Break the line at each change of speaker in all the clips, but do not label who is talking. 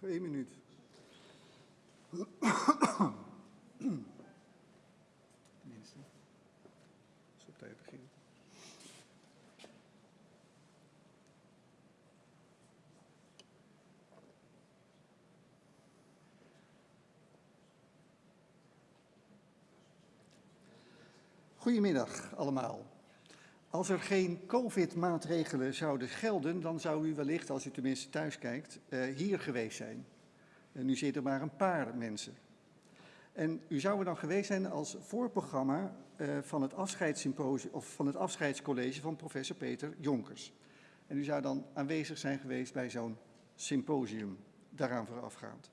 Nog één minuut. Tenminste, als op tijd beginnen. Goedemiddag allemaal. Als er geen COVID-maatregelen zouden gelden, dan zou u wellicht, als u tenminste thuis kijkt, eh, hier geweest zijn. En nu zitten maar een paar mensen. En u zou er dan geweest zijn als voorprogramma uh, van, het afscheidssymposium, of van het afscheidscollege van professor Peter Jonkers. En u zou dan aanwezig zijn geweest bij zo'n symposium, daaraan voorafgaand.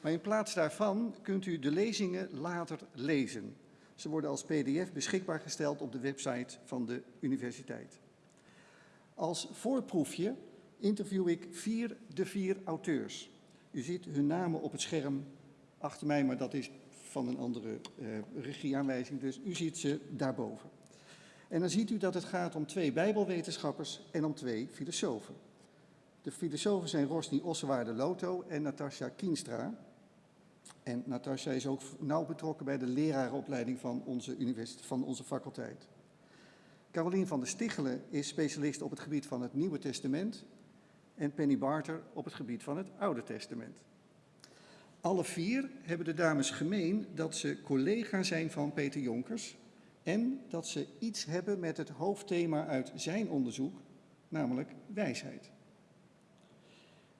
Maar in plaats daarvan kunt u de lezingen later lezen. Ze worden als pdf beschikbaar gesteld op de website van de universiteit. Als voorproefje interview ik vier de vier auteurs. U ziet hun namen op het scherm achter mij, maar dat is van een andere uh, regieaanwijzing, dus u ziet ze daarboven. En dan ziet u dat het gaat om twee bijbelwetenschappers en om twee filosofen. De filosofen zijn Rosny Ossewaarde Loto en Natasja Kienstra. En Natasja is ook nauw betrokken bij de lerarenopleiding van onze, universiteit, van onze faculteit. Carolien van der Stichelen is specialist op het gebied van het Nieuwe Testament en Penny Barter op het gebied van het Oude Testament. Alle vier hebben de dames gemeen dat ze collega zijn van Peter Jonkers en dat ze iets hebben met het hoofdthema uit zijn onderzoek, namelijk wijsheid.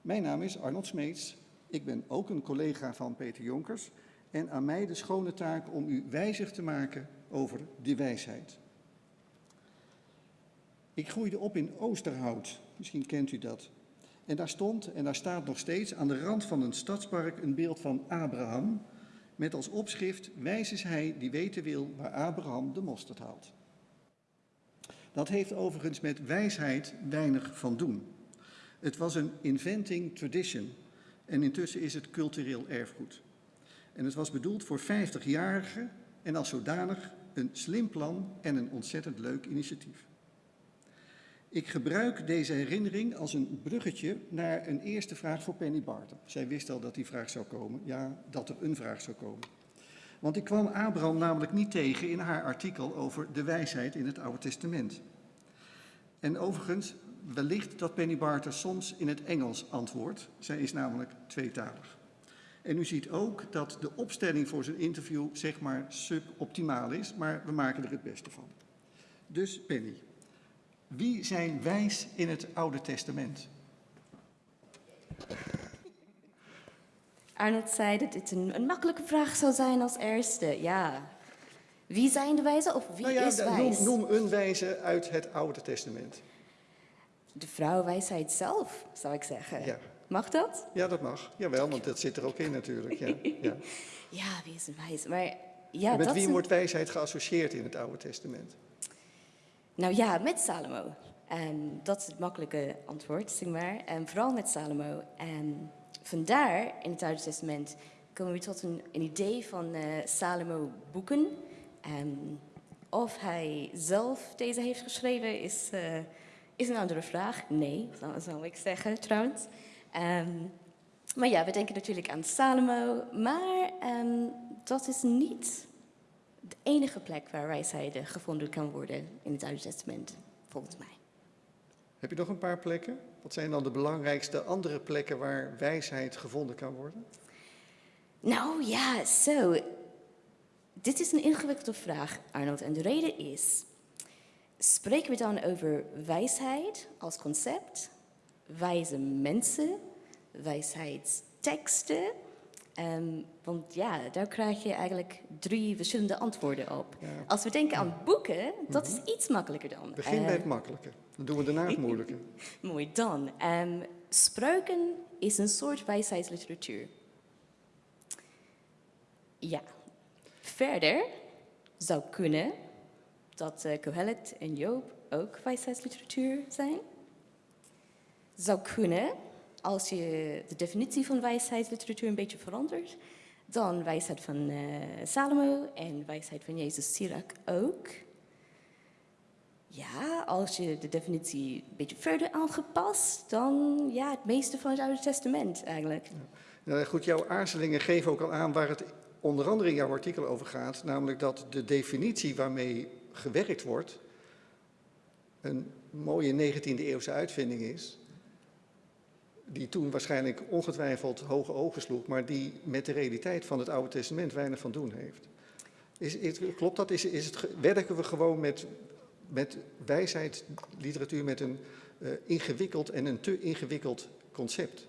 Mijn naam is Arnold Smeets ik ben ook een collega van Peter Jonkers en aan mij de schone taak om u wijzig te maken over die wijsheid. Ik groeide op in Oosterhout, misschien kent u dat. En daar stond, en daar staat nog steeds, aan de rand van een stadspark een beeld van Abraham, met als opschrift, wijs is hij die weten wil waar Abraham de mosterd haalt. Dat heeft overigens met wijsheid weinig van doen. Het was een inventing tradition, en intussen is het cultureel erfgoed. En het was bedoeld voor 50-jarigen en als zodanig een slim plan en een ontzettend leuk initiatief. Ik gebruik deze herinnering als een bruggetje naar een eerste vraag voor Penny Barton. Zij wist al dat die vraag zou komen, ja, dat er een vraag zou komen. Want ik kwam Abraham namelijk niet tegen in haar artikel over de wijsheid in het Oude Testament. En overigens, wellicht dat Penny Barter soms in het Engels antwoordt. Zij is namelijk tweetalig. En u ziet ook dat de opstelling voor zijn interview zeg maar suboptimaal is, maar we maken er het beste van. Dus Penny, wie zijn wijs in het Oude Testament?
Arnold zei dat dit een, een, makkelijke vraag zou zijn als eerste. Ja. Wie zijn de wijzen of wie
nou ja,
is wijs?
Noem, noem een wijze uit het Oude Testament
de vrouwenwijsheid zelf, zou ik zeggen.
Ja.
Mag dat?
Ja, dat mag. Jawel, want dat zit er ook in natuurlijk. Ja, ja.
ja wie is een wijs? Maar, ja,
met wie wordt wijsheid geassocieerd in het Oude Testament?
Nou ja, met Salomo. En dat is het makkelijke antwoord, zeg maar. En vooral met Salomo. En vandaar, in het Oude Testament, komen we tot een, een idee van uh, Salomo boeken. En of hij zelf deze heeft geschreven, is... Uh, is een andere vraag. Nee, zou, ik zeggen trouwens. Um, maar ja, we denken natuurlijk aan Salomo, maar um, dat is niet de enige plek waar wijsheid gevonden kan worden in het Oude Testament, volgens mij.
Heb je nog een paar plekken? Wat zijn dan de belangrijkste andere plekken waar wijsheid gevonden kan worden?
Nou ja, zo. Dit is een ingewikkelde vraag, Arnold. En de reden is, Spreken we dan over wijsheid als concept, wijze mensen, wijsheidsteksten? Um, want ja, daar krijg je eigenlijk drie verschillende antwoorden op. Als we denken aan boeken, dat is mhm. iets makkelijker dan.
Begin bij het makkelijke, dan doen we daarna het moeilijke.
Mooi dan. Um, spreuken is een soort wijsheidsliteratuur. Ja. Verder zou kunnen dat uh, Kohelet en Job ook wijsheidsliteratuur zijn. Zou kunnen, als je de definitie van wijsheidsliteratuur een beetje verandert, dan wijsheid van uh, Salomo en wijsheid van Jezus Sirach ook. Ja, als je de definitie een beetje verder aangepast, dan ja, het meeste van het Oude Testament eigenlijk.
Nou, goed, jouw aarzelingen geven ook al aan waar het onder andere in jouw artikel over gaat, namelijk dat de definitie waarmee gewerkt wordt een mooie 19e eeuwse uitvinding is, die toen waarschijnlijk ongetwijfeld hoge ogen sloeg, maar die met de realiteit van het Oude Testament weinig van doen heeft. Is, klopt dat? Is, is het, werken we gewoon met, met wijsheidsliteratuur met een uh, ingewikkeld en een te ingewikkeld concept?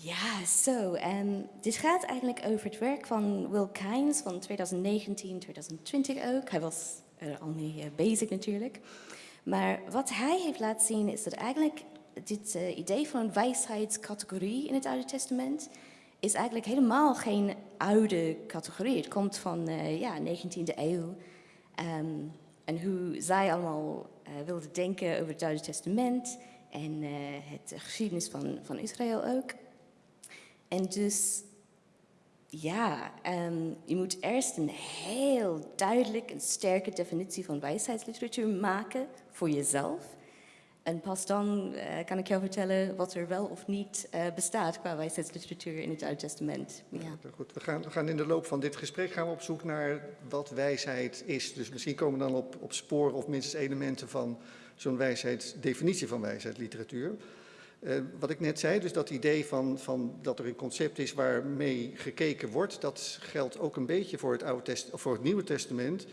Ja, zo. En dit gaat eigenlijk over het werk van Will Kynes van 2019, 2020 ook. Hij was er al mee eh, bezig natuurlijk. Maar wat hij heeft laten zien is dat eigenlijk dit uh, idee van een wijsheidscategorie in het Oude Testament is eigenlijk helemaal geen oude categorie. Het komt van uh, ja, 19e eeuw. Um, en hoe zij allemaal uh, wilden denken over het Oude Testament en het geschiedenis van, van Israël ook. En dus, ja, um, je moet eerst een heel duidelijk en sterke definitie van wijsheidsliteratuur maken voor jezelf. En pas dan uh, kan ik jou vertellen wat er wel of niet uh, bestaat qua wijsheidsliteratuur in het Oude Testament. Ja.
goed. We, gaan, we gaan in de loop van dit gesprek gaan we op zoek naar wat wijsheid is. Dus misschien komen we dan op, op sporen of minstens elementen van zo'n wijsheidsdefinitie van wijsheidsliteratuur. Uh, wat ik net zei, dus dat idee van, van dat er een concept is waarmee gekeken wordt, dat geldt ook een beetje voor het, Oude voor het Nieuwe Testament.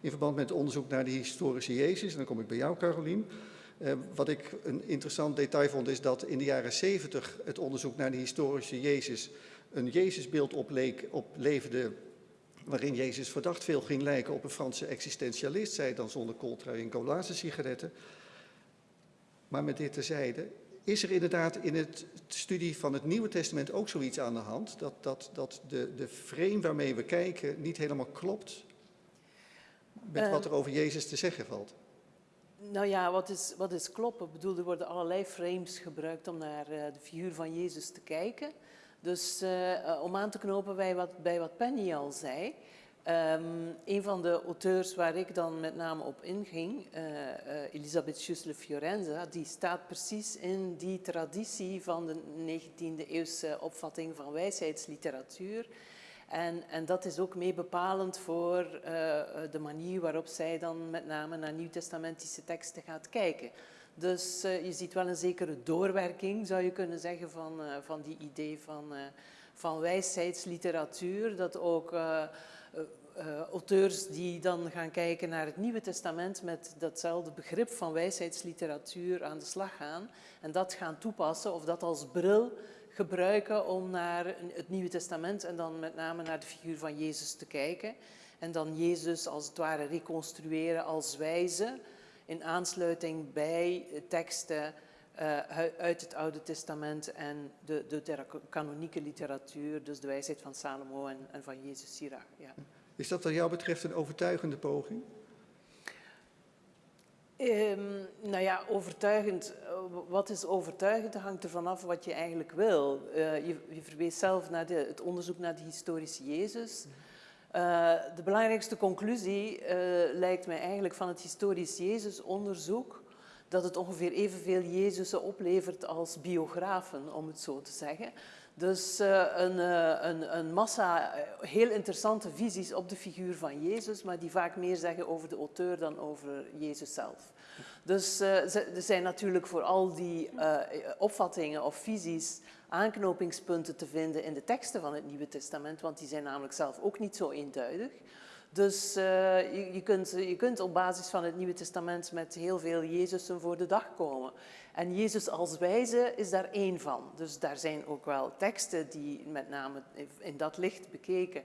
In verband met het onderzoek naar de historische Jezus. En dan kom ik bij jou, Carolien. Uh, wat ik een interessant detail vond, is dat in de jaren 70 het onderzoek naar de historische Jezus een Jezusbeeld opleek, opleverde waarin Jezus verdacht veel ging lijken op een Franse existentialist, zij dan zonder kooltrui en colaze sigaretten. Maar met dit terzijde, is er inderdaad in het studie van het Nieuwe Testament ook zoiets aan de hand? Dat, dat, dat de, de frame waarmee we kijken niet helemaal klopt met uh, wat er over Jezus te zeggen valt?
Nou ja, wat is, wat is kloppen? Ik bedoel, er worden allerlei frames gebruikt om naar uh, de figuur van Jezus te kijken. Dus uh, om aan te knopen bij wat, bij wat Penny al zei. Um, een van de auteurs waar ik dan met name op inging, uh, uh, Elisabeth Schüssler Fiorenza, die staat precies in die traditie van de 19e eeuwse opvatting van wijsheidsliteratuur. En, en dat is ook mee bepalend voor uh, de manier waarop zij dan met name naar nieuwtestamentische teksten gaat kijken. Dus je ziet wel een zekere doorwerking, zou je kunnen zeggen, van, van die idee van, van wijsheidsliteratuur. Dat ook auteurs die dan gaan kijken naar het Nieuwe Testament met datzelfde begrip van wijsheidsliteratuur aan de slag gaan. En dat gaan toepassen of dat als bril gebruiken om naar het Nieuwe Testament en dan met name naar de figuur van Jezus te kijken. En dan Jezus als het ware reconstrueren als wijze in aansluiting bij teksten uit het Oude Testament en de, de kanonieke literatuur, dus de wijsheid van Salomo en, en van Jezus Sirach. Ja.
Is dat wat jou betreft een overtuigende poging?
Um, nou ja, overtuigend. Eh, wat is overtuigend? Dat hangt er vanaf wat je eigenlijk wil. Uh, je, je, verwees zelf naar de, het onderzoek naar de historische Jezus. Uh, de belangrijkste conclusie lijkt mij eigenlijk van het historisch Jezus-onderzoek dat het ongeveer evenveel Jezusen oplevert als biografen, om het zo te zeggen. Dus uh, een, uh, een, een, massa heel interessante visies op de figuur van Jezus, maar die vaak meer zeggen over de auteur dan over Jezus zelf. Dus er zijn natuurlijk voor al die opvattingen of visies aanknopingspunten te vinden in de teksten van het Nieuwe Testament, want die zijn namelijk zelf ook niet zo eenduidig. Dus je, je, kunt, je kunt op basis van het Nieuwe Testament met heel veel Jezusen voor de dag komen. En Jezus als wijze is daar één van. Dus daar zijn ook wel teksten die met name in dat licht bekeken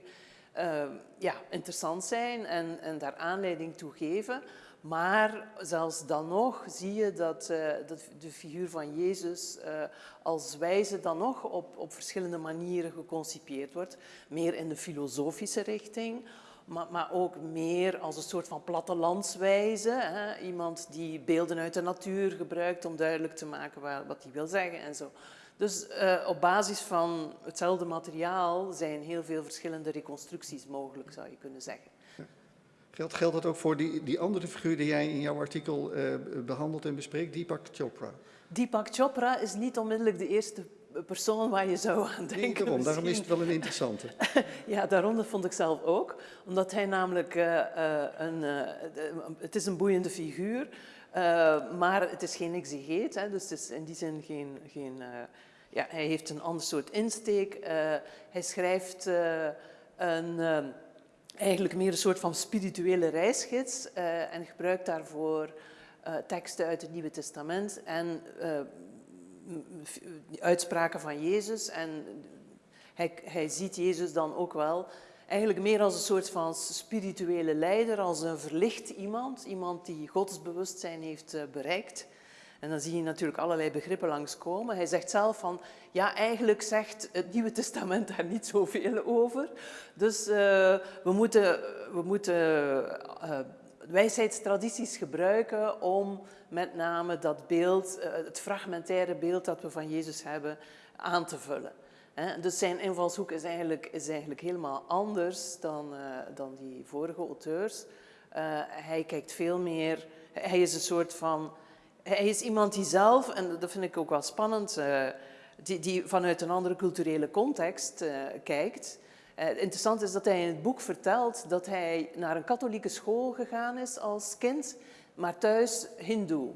uh, ja, interessant zijn en, en daar aanleiding toe geven. Maar zelfs dan nog zie je dat, dat de figuur van Jezus uh, als wijze dan nog op, op verschillende manieren geconcipieerd wordt. Meer in de filosofische richting maar, maar, ook meer als een soort van plattelandswijze. Hè? Iemand die beelden uit de natuur gebruikt om duidelijk te maken wat hij wil zeggen en zo. Dus uh, op basis van hetzelfde materiaal zijn heel veel verschillende reconstructies mogelijk, zou je kunnen zeggen.
Geldt, geldt dat ook voor die, die andere figuur die jij in jouw artikel eh, behandelt en bespreekt, Deepak Chopra?
Deepak Chopra is niet onmiddellijk de eerste persoon waar je zou aan denken.
Nee, daarom, daarom is het wel een interessante.
Ja, daarom dat vond ik zelf ook. Omdat hij namelijk eh, eh, een... eh, het is een boeiende figuur, eh, maar het is geen exegeet. Hè, dus het is in die zin geen... geen ja, hij heeft een ander soort insteek. Hij schrijft een... eigenlijk meer een soort van spirituele reisgids en gebruikt daarvoor teksten uit het Nieuwe Testament en uitspraken van Jezus. En hij, hij ziet Jezus dan ook wel eigenlijk meer als een soort van spirituele leider, als een verlicht iemand, iemand die godsbewustzijn heeft eh, bereikt. En dan zie je natuurlijk allerlei begrippen langskomen. Hij zegt zelf van, ja, eigenlijk zegt het Nieuwe Testament daar niet zoveel over. Dus eh, we moeten, we moeten eh, wijsheidstradities gebruiken om met name dat beeld, eh, het fragmentaire beeld dat we van Jezus hebben, aan te vullen. Dus zijn invalshoek is eigenlijk, is eigenlijk helemaal anders dan, eh, dan die vorige auteurs. Eh, hij kijkt veel meer, hij is een soort van, hij is iemand die zelf, en dat vind ik ook wel spannend, die, die vanuit een andere culturele context kijkt. Eh, interessant is dat hij in het boek vertelt dat hij naar een katholieke school gegaan is als kind, maar thuis hindoe.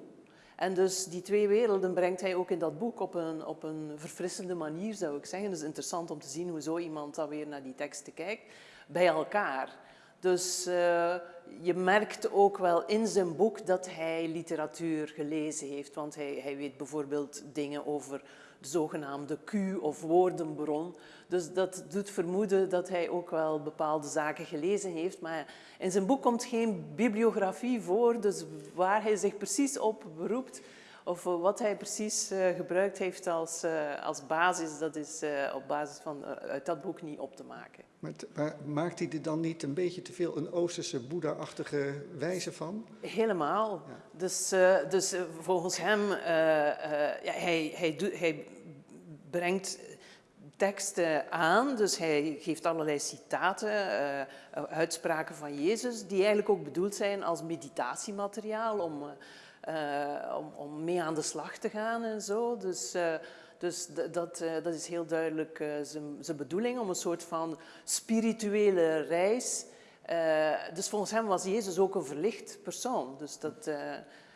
En dus die twee werelden brengt hij ook in dat boek op een, op een verfrissende manier, zou ik zeggen. Het is interessant om te zien hoe zo iemand dan weer naar die teksten kijkt, bij elkaar. Dus eh, je merkt ook wel in zijn boek dat hij literatuur gelezen heeft, want hij, hij weet bijvoorbeeld dingen over de zogenaamde Q of woordenbron. Dus dat doet vermoeden dat hij ook wel bepaalde zaken gelezen heeft. Maar in zijn boek komt geen bibliografie voor, dus waar hij zich precies op beroept of wat hij precies eh, gebruikt heeft als, eh, als basis, dat is eh, op basis van uit dat boek niet op te maken.
Maar, maakt hij er dan niet een beetje te veel een Oosterse Boeddha-achtige wijze van?
Helemaal.
Ja.
Dus, dus volgens hem, ja, hij, hij, doet- hij brengt teksten aan, dus hij geeft allerlei citaten, eh, uitspraken van Jezus, die eigenlijk ook bedoeld zijn als meditatiemateriaal om, om, om mee aan de slag te gaan en zo. Dus, eh, dus dat, eh, dat is heel duidelijk eh, zijn, bedoeling, om een soort van spirituele reis eh, dus volgens hem was Jezus ook een verlicht persoon. Dus dat, eh,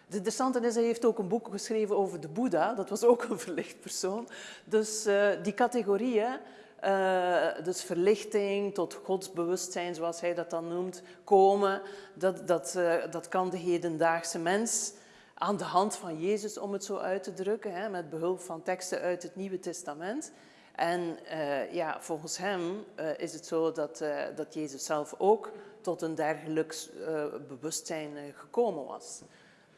de interessante is, hij heeft ook een boek geschreven over de Boeddha. Dat was ook een verlicht persoon. Dus eh, die categorieën, eh, dus verlichting tot godsbewustzijn, zoals hij dat dan noemt, komen, dat, dat, eh, dat kan de hedendaagse mens aan de hand van Jezus, om het zo uit te drukken, hè, met behulp van teksten uit het Nieuwe Testament. En eh, ja, volgens hem eh, is het zo dat, eh, dat Jezus zelf ook tot een dergelijk bewustzijn gekomen was.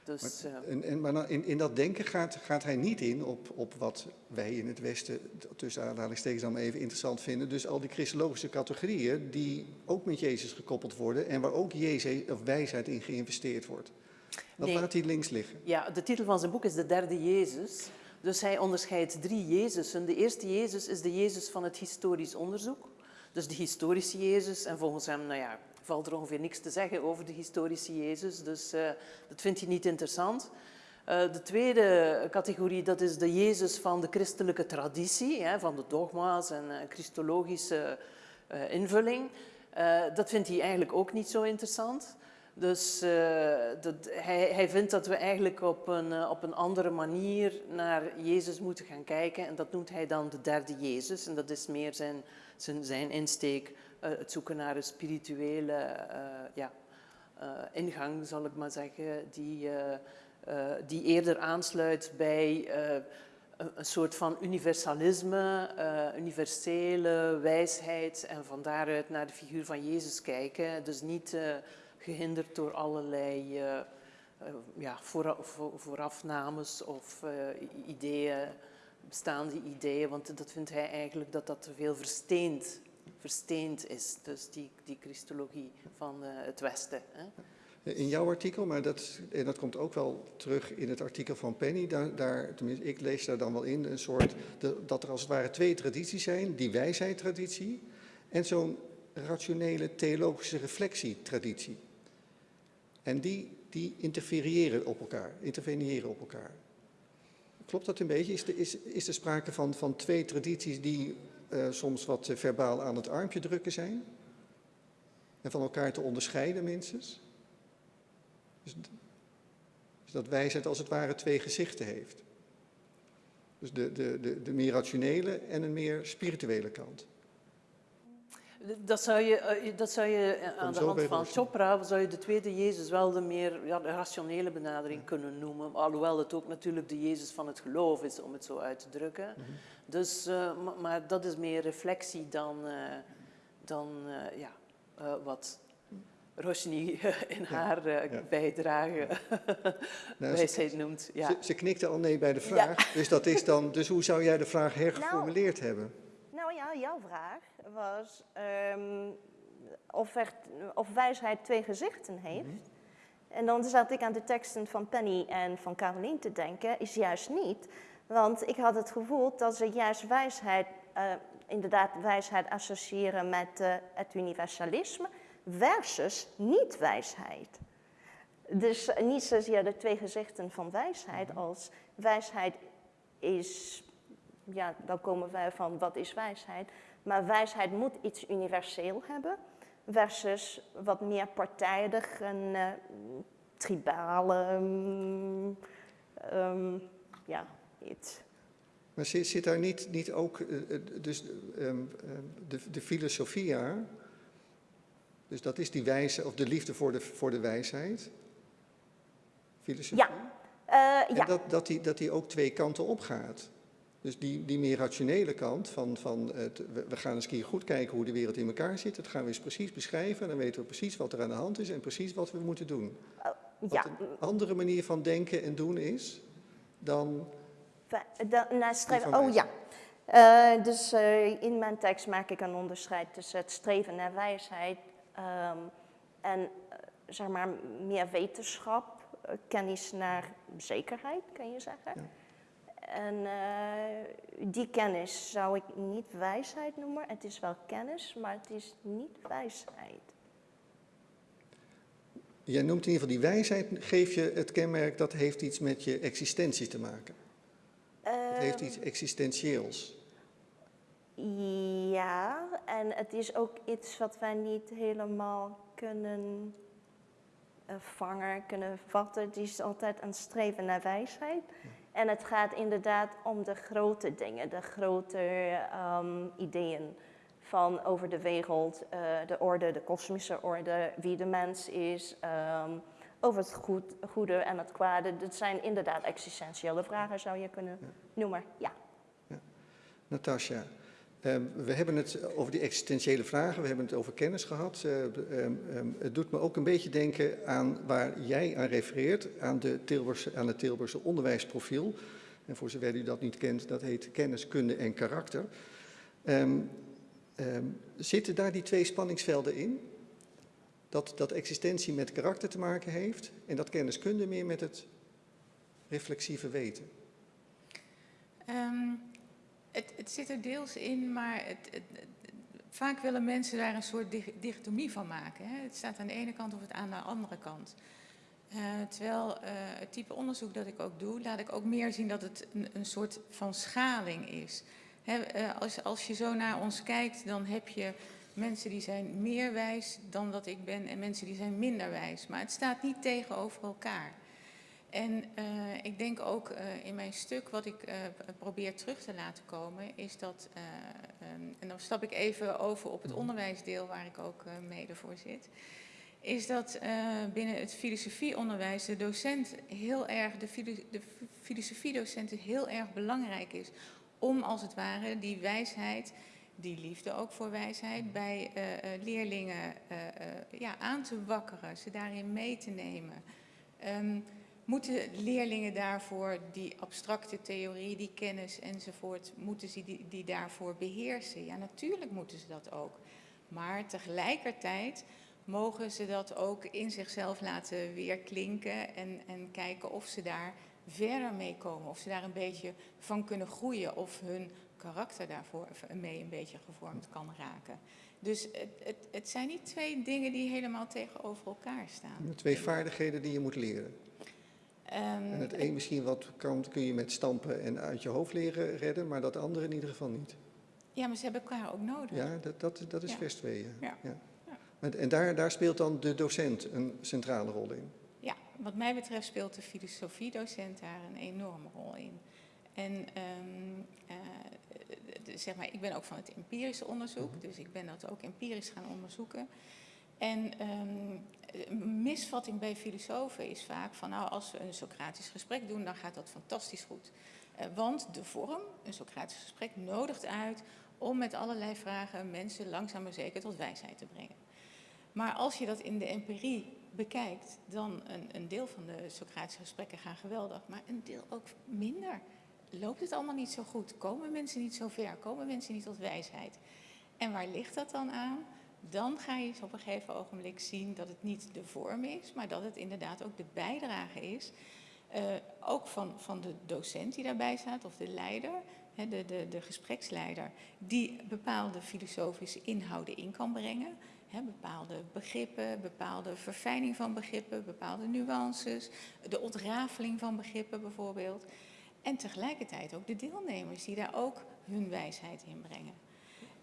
Dus, eh,
En, en, maar nou, in, in dat denken gaat, gaat hij niet in op, op wat wij in het Westen, tussen aanhalingstekens dan maar even interessant vinden. Dus al die christologische categorieën die ook met Jezus gekoppeld worden en waar ook Jezus, of wijsheid in geïnvesteerd wordt. Dat
Nee.
laat hij links liggen.
ja, de titel van zijn boek is De Derde Jezus. Dus hij onderscheidt drie Jezusen. De eerste Jezus is de Jezus van het historisch onderzoek. Dus de historische Jezus. En volgens hem nou ja, valt er ongeveer niks te zeggen over de historische Jezus. Dus eh, dat vindt hij niet interessant. Eh, de tweede categorie, dat is de Jezus van de christelijke traditie, hè, van de dogma's en eh, christologische invulling. Dat vindt hij eigenlijk ook niet zo interessant. Dus eh, dat, hij, hij vindt dat we eigenlijk op een, eh, op een andere manier naar Jezus moeten gaan kijken. En dat noemt hij dan de derde Jezus. En dat is meer zijn, zijn, zijn insteek, eh, het zoeken naar een spirituele ingang, zal ik maar zeggen, die, die eerder aansluit bij een, soort van universalisme, universele wijsheid en van daaruit naar de figuur van Jezus kijken. Dus niet gehinderd door allerlei eh, ja, voora- vo- voorafnames of eh, ideeën, bestaande ideeën, want dat vindt hij eigenlijk dat dat te veel versteend, versteend is, dus die, die christologie van het Westen. Hè.
In jouw artikel, maar dat, en dat komt ook wel terug in het artikel van Penny, daar, daar, tenminste ik lees daar dan wel in, een soort, dat er als het ware twee tradities zijn, die wijsheidtraditie en zo'n rationele theologische reflectietraditie. En die, die interfereren op elkaar, interveneren op elkaar. Klopt dat een beetje? Is er is, is er sprake van, van twee tradities die uh, soms wat uh, verbaal aan het armpje drukken zijn? En van elkaar te onderscheiden minstens? Dus, dus dat wijsheid als het ware twee gezichten heeft. Dus de, de, de, de meer rationele en een meer spirituele kant.
Dat zou je, eh, dat zou je aan de hand van Chopra, zou je de tweede Jezus wel de meer ja, de rationele benadering ja. kunnen noemen. Alhoewel het ook natuurlijk de Jezus van het geloof is, om het zo uit te drukken. Mm -hmm. Dus, uh, maar, maar, dat is meer reflectie dan, uh, dan ja, wat Roshni in haar bijdrage nou, wijsheid
ze,
noemt. Ja.
Ze, ze, knikte al nee bij de vraag. Dus, dat is dan, dus hoe zou jij de vraag hergeformuleerd
nou,
hebben?
Ja, jouw vraag was um, of, er, of, wijsheid twee gezichten heeft. Mm -hmm. En dan zat ik aan de teksten van Penny en van Caroline te denken, is juist niet. Want ik had het gevoel dat ze juist wijsheid, uh, inderdaad wijsheid associëren met uh, het universalisme versus niet-wijsheid. Dus niet zozeer de twee gezichten van wijsheid als wijsheid is, ja, dan komen wij van wat is wijsheid. Maar wijsheid moet iets universeel hebben, versus wat meer partijdig en uh, tribale, um, um, ja, iets.
Maar zit, zit daar niet, niet ook, uh, dus um, de, de filosofie aan, dus dat is die wijze, of de liefde voor de, voor de wijsheid, filosofie?
Ja. Uh,
en
ja.
dat, dat, die, dat die ook twee kanten op gaat. Dus die, die meer rationele kant van, van het, we gaan eens een keer goed kijken hoe de wereld in elkaar zit. Dat gaan we eens precies beschrijven en dan weten we precies wat er aan de hand is en precies wat we moeten doen. Wat
ja.
een andere manier van denken en doen is dan...
De, naar streven, oh ja. Uh, dus uh, in mijn tekst maak ik een onderscheid tussen het streven naar wijsheid um, en uh, zeg maar meer wetenschap, kennis naar zekerheid, kan je zeggen. Ja. En uh, die kennis zou ik niet wijsheid noemen. Het is wel kennis, maar het is niet wijsheid.
Jij noemt in ieder geval die wijsheid, geef je het kenmerk dat heeft iets met je existentie te maken. Uh, het heeft iets existentieels.
Ja, en het is ook iets wat wij niet helemaal kunnen uh, vangen, kunnen vatten. Het is altijd een streven naar wijsheid. En het gaat inderdaad om de grote dingen, de grote um, ideeën van over de wereld, uh, de orde, de kosmische orde, wie de mens is, um, over het goed, goede en het kwade. Dat zijn inderdaad existentiële vragen, zou je kunnen noemen. Ja.
ja. Natasja, we hebben het over die existentiële vragen, we hebben het over kennis gehad. Uh, um, het doet me ook een beetje denken aan waar jij aan refereert, aan, de Tilburgse, aan het Tilburgse onderwijsprofiel. En voor zover u dat niet kent, dat heet kennis, kunde en karakter. zitten daar die twee spanningsvelden in? Dat, dat existentie met karakter te maken heeft en dat kenniskunde meer met het reflexieve weten?
Um, het, het, zit er deels in, maar het, vaak willen mensen daar een soort dichotomie van maken. Hè? Het staat aan de ene kant of het aan de andere kant. Uh, terwijl uh, het type onderzoek dat ik ook doe, laat ik ook meer zien dat het een, soort van schaling is. Uh, als, als je zo naar ons kijkt, dan heb je mensen die zijn meer wijs dan dat ik ben en mensen die zijn minder wijs. Maar het staat niet tegenover elkaar. En uh, ik denk ook uh, in mijn stuk, wat ik uh, probeer terug te laten komen, is dat, um, en dan stap ik even over op het onderwijsdeel waar ik ook mede voor zit, is dat binnen het filosofieonderwijs de docent heel erg, de, filo de filosofiedocent heel erg belangrijk is om als het ware die wijsheid die liefde ook voor wijsheid bij uh, uh, leerlingen ja, aan te wakkeren, ze daarin mee te nemen. Um, moeten leerlingen daarvoor die abstracte theorie, die kennis enzovoort, moeten ze die, die daarvoor beheersen? Ja, natuurlijk moeten ze dat ook. Maar tegelijkertijd mogen ze dat ook in zichzelf laten weerklinken en, en kijken of ze daar verder mee komen. Of ze daar een beetje van kunnen groeien of hun karakter daarvoor mee een beetje gevormd kan raken. Dus het, het, het zijn niet twee dingen die helemaal tegenover elkaar staan.
Twee vaardigheden die je moet leren.
Ehm,
En het een misschien wat kan, kun je met stampen en uit je hoofd leren redden, maar dat andere in ieder geval niet.
ja, maar ze hebben elkaar ook nodig.
Ja, dat, dat, dat is
Ja.
vers 2. Ja.
Ja.
En daar, daar speelt dan de docent een centrale rol in.
Ja, wat mij betreft speelt de filosofiedocent daar een enorme rol in. En ehm, eh, de- zeg maar, ik ben ook van het empirische onderzoek, dus ik ben dat ook empirisch gaan onderzoeken. En ehm, een misvatting bij filosofen is vaak van, nou, als we een Socratisch gesprek doen, dan gaat dat fantastisch goed. Eh, want de vorm, een Socratisch gesprek, nodigt uit om met allerlei vragen mensen langzaam maar zeker tot wijsheid te brengen. Maar als je dat in de empirie bekijkt, dan een, een deel van de Socratische gesprekken gaan geweldig, maar een deel ook minder. Loopt het allemaal niet zo goed? Komen mensen niet zo ver? Komen mensen niet tot wijsheid? En waar ligt dat dan aan? Dan ga je op een gegeven ogenblik zien dat het niet de vorm is, maar dat het inderdaad ook de bijdrage is. eh, ook van, van de docent die daarbij staat, of de leider, de, de, de gespreksleider, die bepaalde filosofische inhouden in kan brengen. Bepaalde begrippen, bepaalde verfijning van begrippen, bepaalde nuances, de ontrafeling van begrippen bijvoorbeeld. En tegelijkertijd ook de deelnemers die daar ook hun wijsheid in brengen.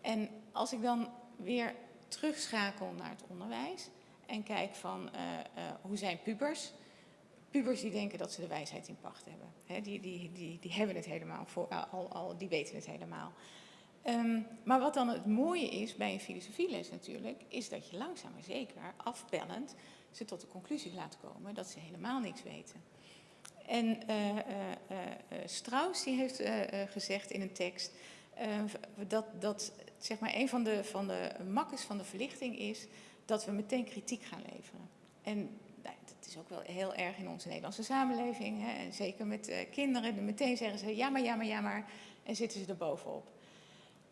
En als ik dan weer terugschakel naar het onderwijs en kijk van eh, eh, hoe zijn pubers. Pubers die denken dat ze de wijsheid in pacht hebben. Die, die, die, die hebben het helemaal, voor, al, al, die weten het helemaal. Ehm, maar wat dan het mooie is bij een filosofieles natuurlijk, is dat je langzaam maar zeker afbellend ze tot de conclusie laat komen dat ze helemaal niks weten. En eh, eh, eh, eh, Strauss die heeft eh, eh, gezegd in een tekst eh, dat, dat zeg maar, een van de, van de makkers van de verlichting is dat we meteen kritiek gaan leveren. En nou, dat is ook wel heel erg in onze Nederlandse samenleving. Hè, en zeker met eh, kinderen, meteen zeggen ze ja maar, ja maar, ja maar. En zitten ze er bovenop.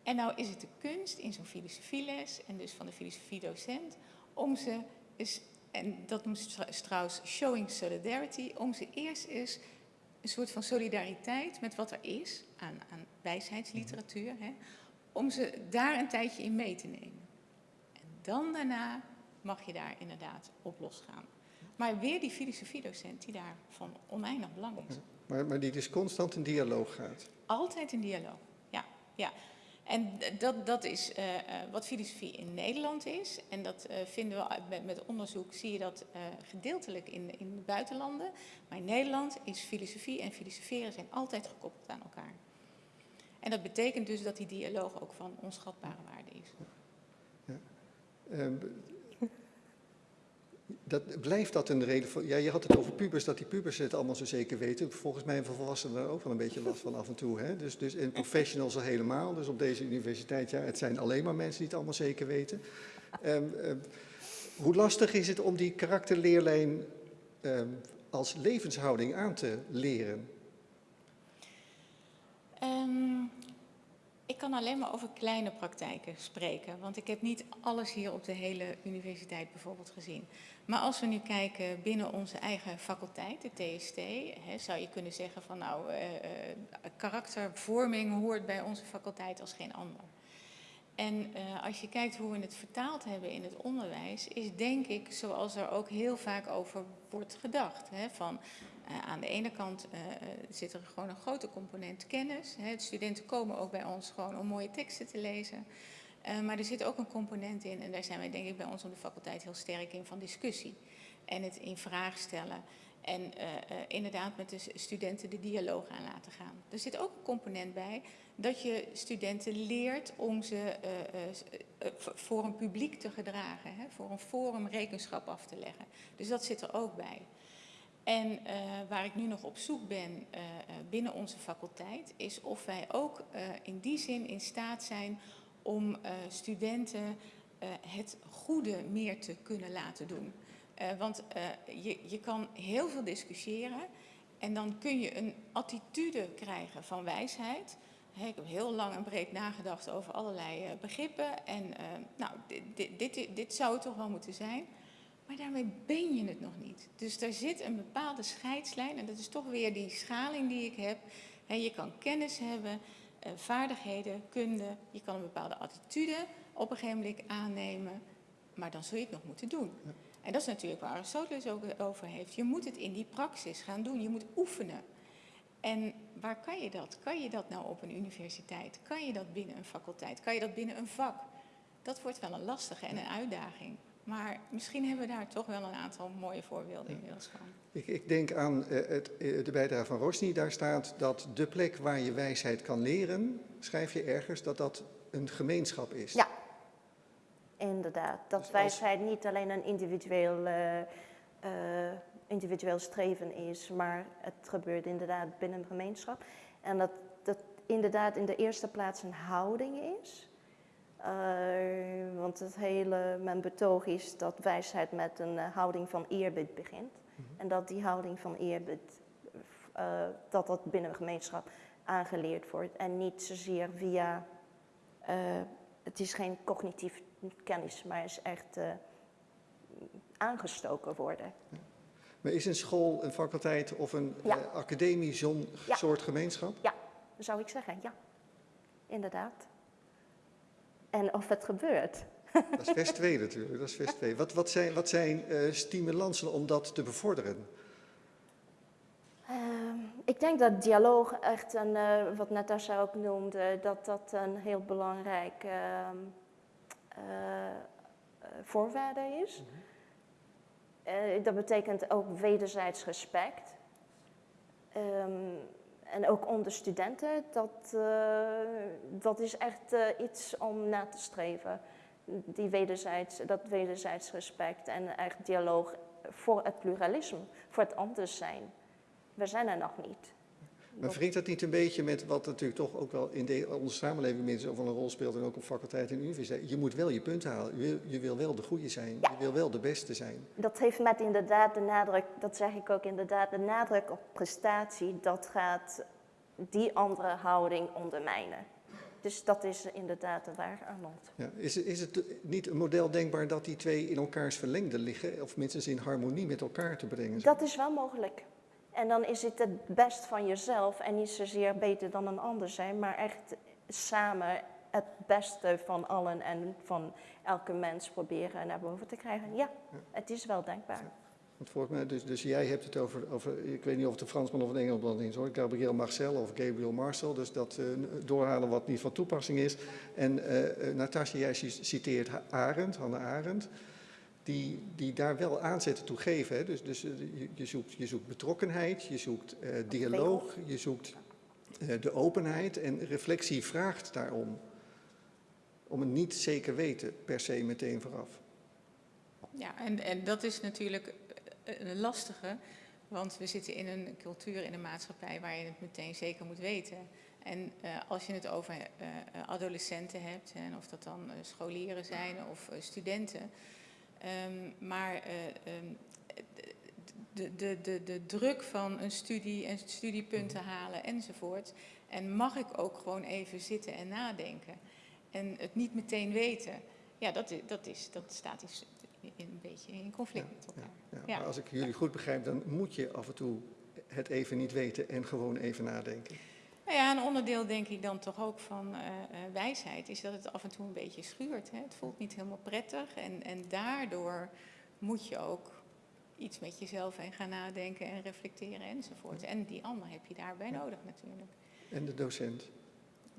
En nou is het de kunst in zo'n filosofieles en dus van de filosofiedocent om ze en dat noemt Strauss showing solidarity, om ze eerst eens een soort van solidariteit met wat er is aan, aan wijsheidsliteratuur, hè, om ze daar een tijdje in mee te nemen. En dan daarna mag je daar inderdaad op losgaan. Maar weer die filosofiedocent die daar van oneindig belang is.
Maar, maar die dus constant in dialoog gaat.
Altijd een dialoog, ja. ja. En dat, dat is eh, eh, wat filosofie in Nederland is. En dat eh, vinden we met, met onderzoek, zie je dat gedeeltelijk in, in de buitenlanden. Maar in Nederland is filosofie en filosoferen zijn altijd gekoppeld aan elkaar. En dat betekent dus dat die dialoog ook van onschatbare waarde is.
Ehm, dat, blijft dat een reden voor... Ja, je had het over pubers, dat die pubers het allemaal zo zeker weten. Volgens mij hebben volwassenen daar ook wel een beetje last van af en toe. Hè? Dus, dus, en professionals al helemaal. Dus op deze universiteit, ja, het zijn alleen maar mensen die het allemaal zeker weten. Ehm, ehm, hoe lastig is het om die karakterleerlijn als levenshouding aan te leren?
Ehm, ik kan alleen maar over kleine praktijken spreken, want ik heb niet alles hier op de hele universiteit bijvoorbeeld gezien. Maar als we nu kijken binnen onze eigen faculteit, de TST, hè, zou je kunnen zeggen van nou, eh, eh, karaktervorming hoort bij onze faculteit als geen ander. En eh, als je kijkt hoe we het vertaald hebben in het onderwijs, is denk ik, zoals er ook heel vaak over wordt gedacht, hè, van eh, aan de ene kant eh, eh, zit er gewoon een grote component kennis. Hè. De studenten komen ook bij ons gewoon om mooie teksten te lezen. Maar er zit ook een component in, en daar zijn wij denk ik bij ons op de faculteit heel sterk in, van discussie. En het in vraag stellen. En inderdaad met de studenten de dialoog aan laten gaan. Er zit ook een component bij dat je studenten leert om ze voor een publiek te gedragen. Hè, voor een forum rekenschap af te leggen. Dus dat zit er ook bij. En eh, waar ik nu nog op zoek ben eh, eh, binnen onze faculteit, is of wij ook in die zin in staat zijn om studenten het goede meer te kunnen laten doen. Want je, je kan heel veel discussiëren en dan kun je een attitude krijgen van wijsheid. Hè, ik heb heel lang en breed nagedacht over allerlei begrippen en nou, dit, dit, dit, dit zou het toch wel moeten zijn. Maar daarmee ben je het nog niet. Dus daar zit een bepaalde scheidslijn. En dat is toch weer die schaling die ik heb. Je kan kennis hebben, eh, vaardigheden, kunde. Je kan een bepaalde attitude op een gegeven moment aannemen, maar dan zul je het nog moeten doen. En dat is natuurlijk waar Aristoteles ook over heeft. Je moet het in die praxis gaan doen, je moet oefenen. En waar kan je dat? Kan je dat nou op een universiteit? Kan je dat binnen een faculteit? Kan je dat binnen een vak? Dat wordt wel een lastige en een uitdaging. Maar misschien hebben we daar toch wel een aantal mooie voorbeelden inmiddels van.
Ik, ik denk aan eh, het, eh, de bijdrage van Rosny. Daar staat dat de plek waar je wijsheid kan leren, schrijf je ergens, dat dat een gemeenschap is.
Ja, inderdaad. Dat
Dus als-
wijsheid niet alleen een individueel, eh, eh, individueel streven is, maar het gebeurt inderdaad binnen een gemeenschap. En dat dat inderdaad in de eerste plaats een houding is. Eh, want het hele, mijn betoog is dat wijsheid met een eh, houding van eerbied begint. En dat die houding van eerbied, eh, dat dat binnen een gemeenschap aangeleerd wordt. En niet zozeer via, het is geen cognitief kennis, maar is echt aangestoken worden.
Maar is een school, een faculteit of een
Ja.
academie zo'n
Ja.
soort gemeenschap?
Ja, zou ik zeggen, ja. Inderdaad. En of het gebeurt.
Dat is vers 2 natuurlijk, dat is vers 2. Wat, wat zijn, wat zijn eh, stimulansen om dat te bevorderen?
Ehm, ik denk dat dialoog echt een, eh, wat Natasja ook noemde, dat dat een heel belangrijk ehm, eh, voorwaarde is. Eh, dat betekent ook wederzijds respect. Ehm, en ook onder studenten, dat, eh, dat is echt eh, iets om na te streven. Die wederzijds, dat wederzijds respect en echt dialoog voor het pluralisme, voor het anders zijn. We zijn er nog niet.
Maar wringt dat niet een beetje met wat natuurlijk toch ook wel in de, onze samenleving mensen van een rol speelt en ook op faculteit en universiteit? Je moet wel je punten halen. Je wil, je wil wel de goede zijn.
Ja.
Je wil wel de beste zijn.
Dat heeft met inderdaad de nadruk, dat zeg ik ook inderdaad, de nadruk op prestatie, dat gaat die andere houding ondermijnen. Dus dat is inderdaad waar, Arnold.
Ja. Is, is het niet een model denkbaar dat die twee in elkaars verlengde liggen? Of minstens in harmonie met elkaar te brengen? zijn?
Dat is wel mogelijk. En dan is het het best van jezelf en niet zozeer beter dan een ander zijn, maar echt samen het beste van allen en van elke mens proberen naar boven te krijgen. Ja, het is wel denkbaar.
Want volgens mij, dus, dus jij hebt het over, over, ik weet niet of het een Fransman of een Engelsman is hoor, Gabriel Marcel of Gabriel Marcel, dus dat eh, doorhalen wat niet van toepassing is. En eh, eh, Natasja, jij ci- citeert Arendt, Hannah Arendt, die, die daar wel aanzetten toe geven. Hè? Dus, dus eh, je, je, zoekt, je zoekt betrokkenheid, je zoekt eh, dialoog, je zoekt eh, de openheid en reflectie vraagt daarom. Om het niet zeker weten per se meteen vooraf.
Ja, en, en dat is natuurlijk een lastige, want we zitten in een cultuur, in een maatschappij waar je het meteen zeker moet weten. En als je het over adolescenten hebt, en of dat dan scholieren zijn of studenten, ehm, maar eh, ehm, de, de, de, de druk van een studie en studiepunten halen enzovoort. En mag ik ook gewoon even zitten en nadenken en het niet meteen weten. Ja, dat, dat, is, dat staat is in- een beetje in conflict met elkaar.
Ja,
Ja.
Maar als ik jullie goed begrijp, dan moet je af en toe het even niet weten en gewoon even nadenken.
Nou ja, een onderdeel denk ik dan toch ook van eh, eh, wijsheid is dat het af en toe een beetje schuurt. Hè? Het voelt niet helemaal prettig en, en daardoor moet je ook iets met jezelf en gaan nadenken en reflecteren enzovoort. En die ander heb je daarbij nodig natuurlijk.
En de docent.
De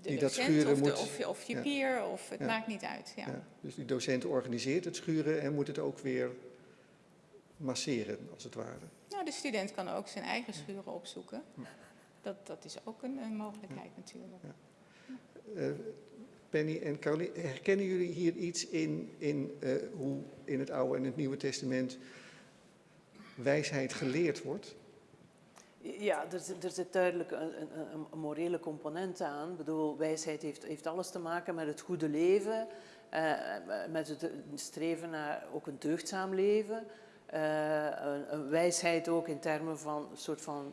Die dat
docent
schuren
of, de-
moet-
of, je- of je
ja.
peer, of het
Ja.
maakt niet uit. Ja.
Ja. Dus die docent organiseert het schuren en moet het ook weer masseren, als het ware.
Nou, de student kan ook zijn eigen schuren opzoeken. Dat, dat is ook een, een mogelijkheid natuurlijk.
Eh, Penny en Caroline, herkennen jullie hier iets in, in eh, hoe in het Oude en het Nieuwe Testament wijsheid geleerd wordt?
Ja, er, zit- er zit duidelijk een, een, een- morele component aan. Ik bedoel, wijsheid heeft, heeft alles te maken met het goede leven, eh, met het streven naar ook een deugdzaam leven. Eh, een, een wijsheid ook in termen van een soort van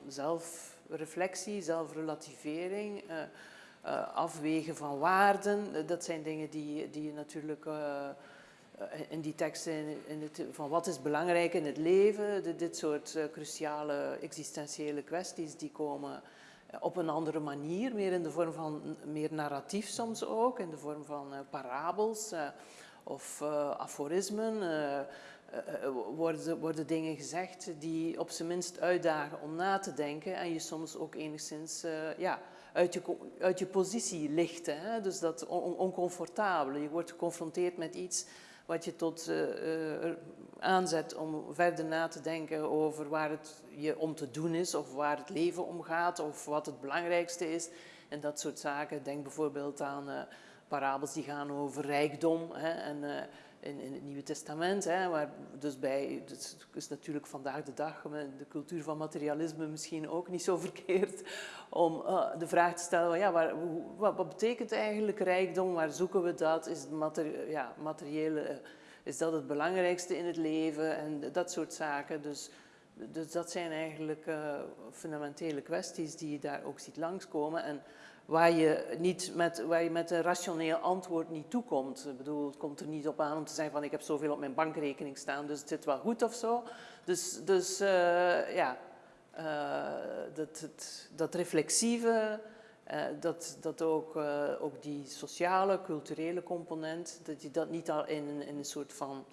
zelfreflectie, zelfrelativering, eh, eh, afwegen van waarden. Eh, Dat zijn dingen die, die je natuurlijk in die teksten in, het, van wat is belangrijk in het leven, dit soort cruciale existentiële kwesties die komen op een andere manier, meer in de vorm van meer narratief soms ook, in de vorm van parabels of aforismen. Worden, worden dingen gezegd die op zijn minst uitdagen om na te denken en je soms ook enigszins ja, uit, je, uit je positie lichten. Hè? Dus dat on oncomfortabele. Je wordt geconfronteerd met iets wat je tot aanzet om verder na te denken over waar het je om te doen is, of waar het leven om gaat, of wat het belangrijkste is. En dat soort zaken. Denk bijvoorbeeld aan parabels die gaan over rijkdom. Hè, en in, in, het Nieuwe Testament, hè, waar dus bij, dat is natuurlijk vandaag de dag, de cultuur van materialisme misschien ook niet zo verkeerd, om uh, de vraag te stellen, ja, waar, wat, betekent eigenlijk rijkdom, waar zoeken we dat, is het ja, materiële is dat het belangrijkste in het leven en dat soort zaken. Dus, dus dat zijn eigenlijk uh, fundamentele kwesties die je daar ook ziet langskomen. En waar je, niet met, waar je met een rationeel antwoord niet toekomt. Ik bedoel, het komt er niet op aan om te zeggen van ik heb zoveel op mijn bankrekening staan, dus het zit wel goed of zo. Dus, dus uh, ja, uh, dat, dat, dat reflexieve, uh, dat, dat ook, ook die sociale, culturele component, dat je dat niet al in, in een soort van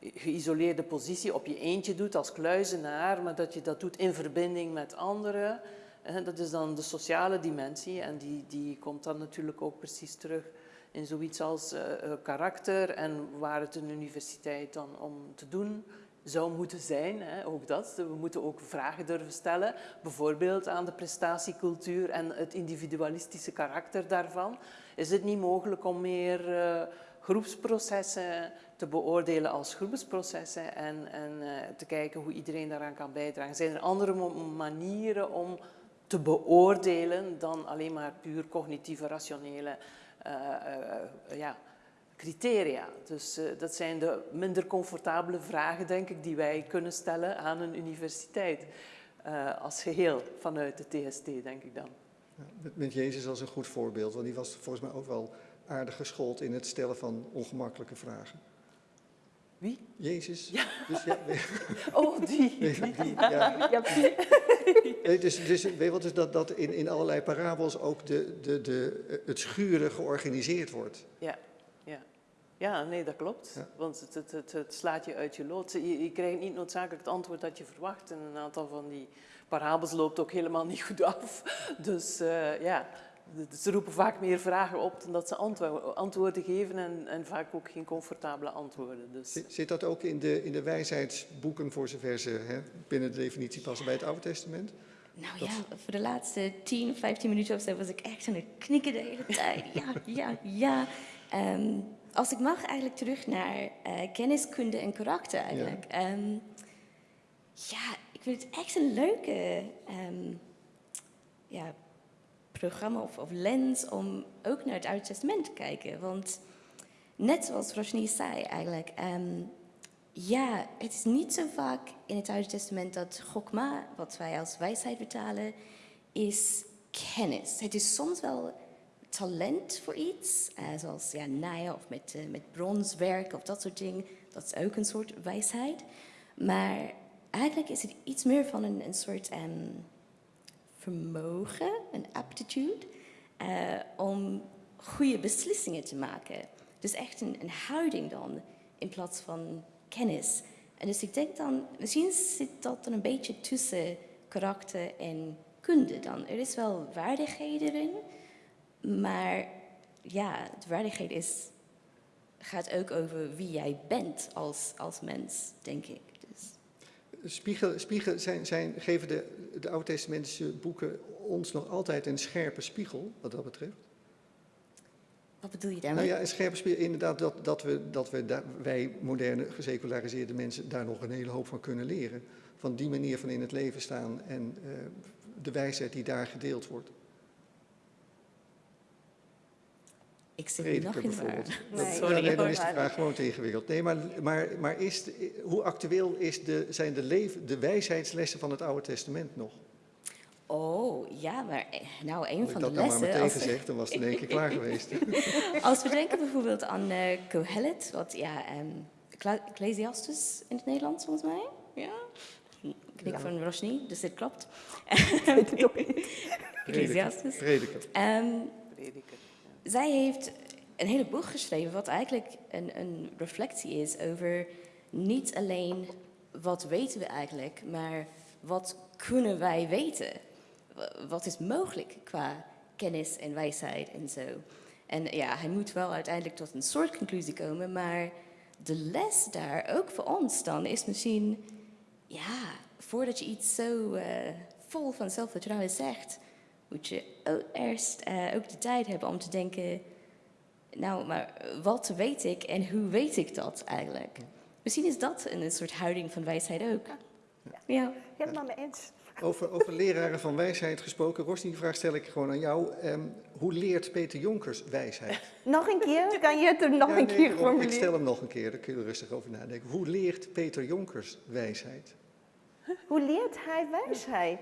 geïsoleerde positie op je eentje doet als kluizenaar, maar dat je dat doet in verbinding met anderen. Dat is dan de sociale dimensie en die, die komt dan natuurlijk ook precies terug in zoiets als uh, karakter en waar het een universiteit dan om te doen zou moeten zijn, hè, ook dat. We moeten ook vragen durven stellen, bijvoorbeeld aan de prestatiecultuur en het individualistische karakter daarvan. Is het niet mogelijk om meer uh, groepsprocessen te beoordelen als groepsprocessen en, en te kijken hoe iedereen daaraan kan bijdragen? Zijn er andere manieren om te beoordelen dan alleen maar puur cognitieve, rationele uh, ja, criteria. Dus uh, dat zijn de minder comfortabele vragen, denk ik, die wij kunnen stellen aan een universiteit. Als geheel vanuit de TST, denk ik dan.
Met Jezus als een goed voorbeeld, want die was volgens mij ook wel aardig geschoold in het stellen van ongemakkelijke vragen.
Wie?
Jezus.
Ja.
Dus, ja,
oh, die.
Nee, die ja. ja. Nee, dus, dus, weet je wat, dus dat, dat in, in allerlei parabels ook de, de, de, het schuren georganiseerd wordt.
Ja. Ja, nee, dat klopt. Ja. Want het, het, het, het, slaat je uit je lood. Je, je, krijgt niet noodzakelijk het antwoord dat je verwacht. En een aantal van die parabels loopt ook helemaal niet goed af. Dus uh, ja, ze roepen vaak meer vragen op dan dat ze antwoorden geven. En, en vaak ook geen comfortabele antwoorden. Dus.
Zit, zit, dat ook in de, in de wijsheidsboeken, voor zover ze hè, binnen de definitie passen bij het Oude Testament?
Nou ja, voor de laatste 10, 15 minuten of zo was ik echt aan het knikken de hele tijd. Ja, ja, ja. Um, als ik mag eigenlijk terug naar uh, kenniskunde en karakter eigenlijk. Ja. Um, ja, ik vind het echt een leuke um, ja, programma of, of, lens om ook naar het Oude Testament te kijken. Want net zoals Roshni zei eigenlijk, um, ja, het is niet zo vaak in het Oude Testament dat gokma, wat wij als wijsheid vertalen, is kennis. Het is soms wel talent voor iets, uh, zoals ja, naaien of met, uh, met bronswerk of dat soort dingen. Dat is ook een soort wijsheid. Maar eigenlijk is het iets meer van een, een soort um, vermogen, een aptitude, uh, om goede beslissingen te maken. Dus echt een, een houding dan, in plaats van kennis. En dus ik denk dan, misschien zit dat dan een beetje tussen karakter en kunde dan. Er is wel waardigheden erin, maar ja, de waardigheid is, gaat ook over wie jij bent als, als mens, denk ik.
Spiegel, spiegel zijn, zijn, geven de, de Oud-testamentische boeken ons nog altijd een scherpe spiegel, wat dat betreft?
Wat bedoel je daarmee?
Nou ja, een scherpe spiegel, inderdaad, dat, dat, we, dat we wij moderne, geseculariseerde mensen daar nog een hele hoop van kunnen leren. Van die manier van in het leven staan en uh, de wijsheid die daar gedeeld wordt.
Ik zit Prediker nog in
bijvoorbeeld.
Nee.
Sorry, ja, nee, dan is de vraag gewoon te ingewikkeld. Nee, maar, maar, maar is de, hoe actueel is de, zijn de, leven, de wijsheidslessen van het Oude Testament nog?
Oh, ja, maar eh, nou, een van
de
lessen...
Als ik dat nou maar meteen gezegd, dan was het in één keer klaar geweest.
Als we denken bijvoorbeeld aan uh, Kohelet, wat ja, um, Ecclesiastes in het Nederlands volgens mij. Ja, knik ja. van Roshni, dus dit klopt. Ecclesiastes.
Prediker.
Ehm,
Prediker.
Zij heeft een hele boek geschreven wat eigenlijk een, een reflectie is over niet alleen wat weten we eigenlijk, maar wat kunnen wij weten? Wa- Wat is mogelijk qua kennis en wijsheid en zo. En ja, hij moet wel uiteindelijk tot een soort conclusie komen, maar de les daar ook voor ons dan is misschien, ja, voordat je iets zo eh, vol van zelfvertrouwen zegt, moet je eerst eh, ook de tijd hebben om te denken, nou, maar wat weet ik en hoe weet ik dat eigenlijk? Misschien is dat een, soort houding van wijsheid ook. Ja.
Helemaal mee eens.
Over, over leraren van wijsheid gesproken. Ros, die vraag stel ik gewoon aan jou. Ehm, hoe leert Peter Jonkers wijsheid?
Nog een keer? Kan je het er nog
Ja,
een
nee,
keer formuleren?
Ik stel hem nog een keer, daar kun je er rustig over nadenken. Hoe leert Peter Jonkers wijsheid?
Hoe leert hij wijsheid?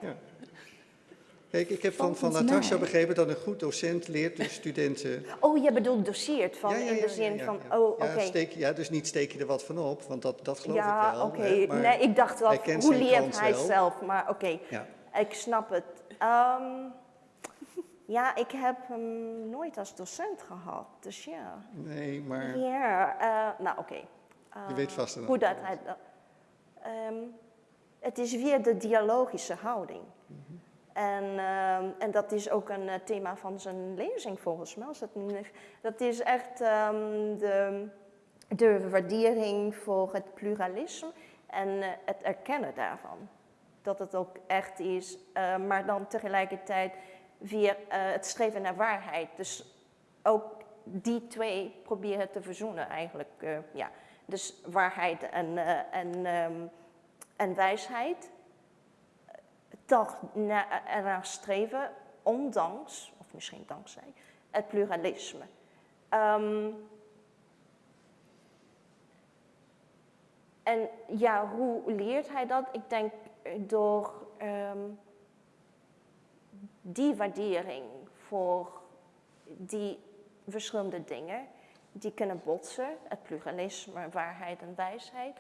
Kijk, ik heb van, van Natasja begrepen dat een goed docent leert de studenten...
Oh, je bedoelt doseert van
Ja, ja,
in
ja,
de
ja,
zin
ja,
van,
ja.
oh, oké.
Ja, ja, dus niet steek je er wat van op, want dat, dat geloof
Ja,
ik wel.
oké.
hè, maar
Nee, ik dacht wel, hoe leert hij
wel.
zelf? Maar oké,
Ja.
ik snap het. Ehm, ja, ik heb hem nooit als docent gehad, dus ja.
Nee, maar
Ja, eh, nou oké.
je weet vast een
Hoe dat hij... Ehm, het is weer de dialogische houding. En, ehm, en dat is ook een eh, thema van zijn lezing volgens mij. Dat is echt ehm, de, de waardering voor het pluralisme en eh, het erkennen daarvan. Dat het ook echt is, eh, maar dan tegelijkertijd weer het streven naar waarheid. Dus ook die twee proberen te verzoenen eigenlijk. ja. Dus waarheid en, en, ehm, en wijsheid toch na, ernaar streven, ondanks, of misschien dankzij, het pluralisme. Ehm, en ja, hoe leert hij dat? Ik denk door ehm, die waardering voor die verschillende dingen, die kunnen botsen, het pluralisme, waarheid en wijsheid,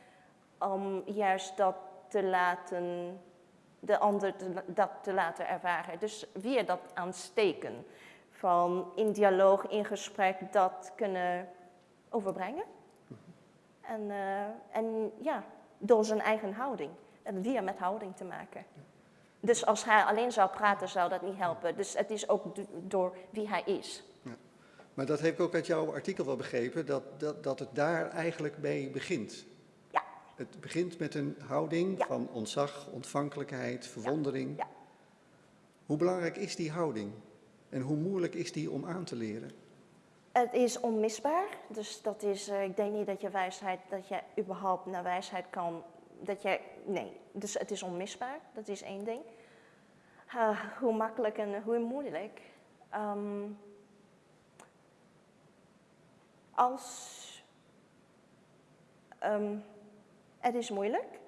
om juist dat te laten de ander dat te laten ervaren. Dus weer dat aansteken van in dialoog, in gesprek, dat kunnen overbrengen. En, eh, en ja, door zijn eigen houding. En weer met houding te maken. Dus als hij alleen zou praten, zou dat niet helpen. Dus het is ook do- door wie hij is.
Maar dat heb ik ook uit jouw artikel wel begrepen, dat, dat, dat het daar eigenlijk mee begint. Het begint met een houding
Ja.
van ontzag, ontvankelijkheid, verwondering.
Ja.
Hoe belangrijk is die houding? En hoe moeilijk is die om aan te leren?
Het is onmisbaar. Dus dat is, eh, ik denk niet dat je wijsheid, dat je überhaupt naar wijsheid kan. Dat je, nee, dus het is onmisbaar. Dat is één ding. Ah, hoe makkelijk en hoe moeilijk. Ehm, als. ehm, het is moeilijk,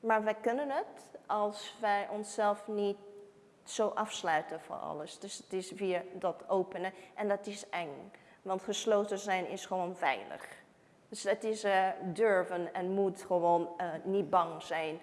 maar wij kunnen het als wij onszelf niet zo afsluiten voor alles. Dus het is weer dat openen en dat is eng. Want gesloten zijn is gewoon veilig. Dus het is eh, durven en moed gewoon eh, niet bang zijn.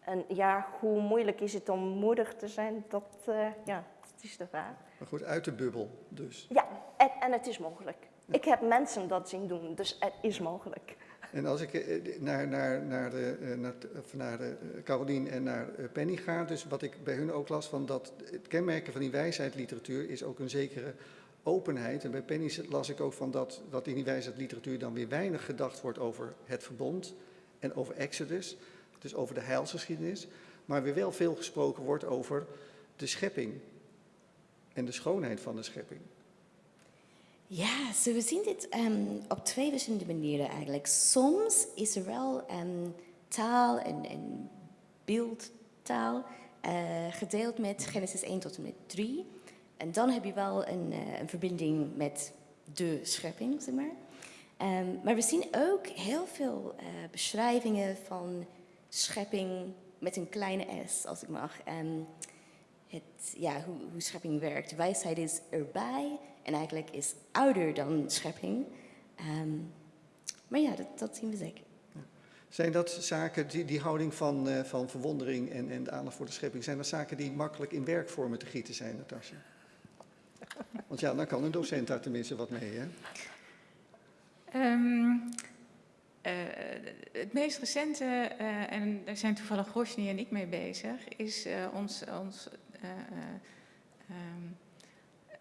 En ja, hoe moeilijk is het om moedig te zijn? Dat, eh, ja, dat is de vraag.
Maar goed, uit de bubbel dus.
Ja, en, en het is mogelijk. Ik heb mensen dat zien doen, dus het is mogelijk.
En als ik eh, naar, naar, naar, de, eh, naar, of naar de, eh, Carolien en naar eh, Penny ga, dus wat ik bij hun ook las van dat het kenmerken van die wijsheidliteratuur is ook een zekere openheid. En bij Penny las ik ook van dat, dat in die wijsheidliteratuur dan weer weinig gedacht wordt over het verbond en over Exodus, dus over de heilsgeschiedenis, maar weer wel veel gesproken wordt over de schepping en de schoonheid van de schepping.
Ja, zo we zien dit ehm, op twee verschillende manieren eigenlijk. Soms is er wel ehm, taal en, beeldtaal eh, gedeeld met Genesis 1 tot en met 3. En dan heb je wel een, eh, een verbinding met de schepping, zeg maar. Ehm, maar we zien ook heel veel eh, beschrijvingen van schepping met een kleine s, als ik mag. Ehm, het, ja, hoe, hoe schepping werkt. Wijsheid is erbij en eigenlijk is ouder dan schepping. Ehm, maar ja, dat, dat zien we zeker.
Zijn dat zaken, die, die houding van, eh, van verwondering en, en de aandacht voor de schepping, zijn dat zaken die makkelijk in werkvormen te gieten zijn, Natasja? Want ja, dan kan een docent daar tenminste wat mee, hè?
Ehm, eh, het meest recente, eh, en daar zijn toevallig Rosny en ik mee bezig, is eh, ons, ons eh, eh, ehm,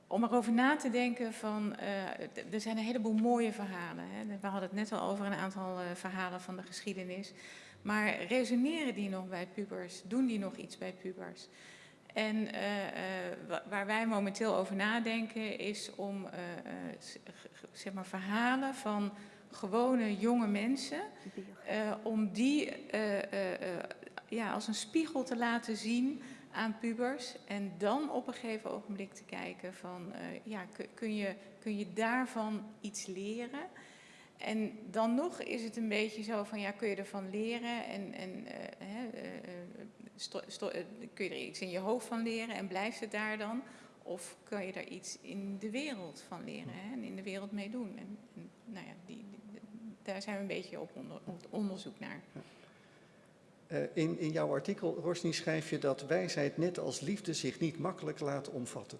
om erover na te denken van, eh, er zijn een heleboel mooie verhalen. Hè. We hadden het net al over een aantal eh, verhalen van de geschiedenis. Maar resoneren die nog bij pubers? Doen die nog iets bij pubers? En eh, wa- waar wij momenteel over nadenken is om zeg maar verhalen van gewone jonge mensen, om die ja, als een spiegel te laten zien aan pubers. En dan op een gegeven ogenblik te kijken van, eh, ja, kun, je, kun je daarvan iets leren? En dan nog is het een beetje zo van, ja, kun je ervan leren en, en eh, eh, kun je er iets in je hoofd van leren en blijft het daar dan? Of kun je er iets in de wereld van leren hè, en in de wereld mee doen? En, en nou ja, die, die- daar zijn we een beetje op, onder, op onderzoek naar.
Eh, in, in jouw artikel, Rosny, schrijf je dat wijsheid net als liefde zich niet makkelijk laat omvatten.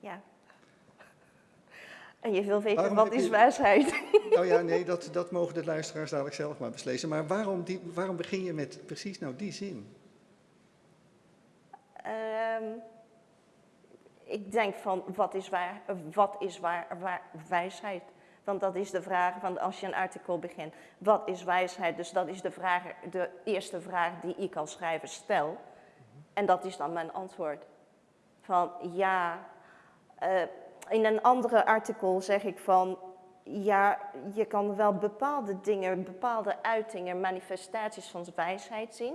Ja. En je wil weten,
Waarom
wat is
je-
wijsheid?
Nou ja, nee, dat, dat mogen de luisteraars dadelijk zelf maar beslissen. Maar waarom, die, waarom begin je met precies nou die zin?
Ehm, ik denk van, wat is, waar, wat is waar, waar, wijsheid? Want dat is de vraag, van als je een artikel begint, wat is wijsheid? Dus dat is de, vraag, de eerste vraag die ik als schrijver stel. En dat is dan mijn antwoord. Van ja, eh, in een andere artikel zeg ik van, ja, je kan wel bepaalde dingen, bepaalde uitingen, manifestaties van wijsheid zien.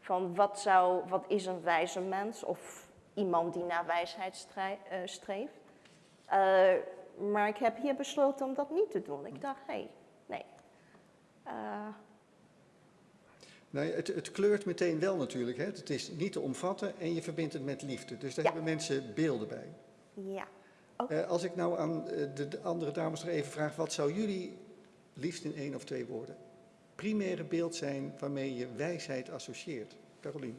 Van wat, zou, wat is een wijze mens of iemand die naar wijsheid eh, streeft. Eh, maar ik heb hier besloten om dat niet te doen. Ik dacht, hé, hey, nee.
Nou, het, het kleurt meteen wel natuurlijk. Hè? Het is niet te omvatten en je verbindt het met liefde. Dus daar
Ja.
hebben mensen beelden bij.
ja.
Eh, als ik nou aan eh, de, de andere dames nog even vraag, wat zou jullie liefst in één of twee woorden primaire beeld zijn waarmee je wijsheid associeert? Carolien.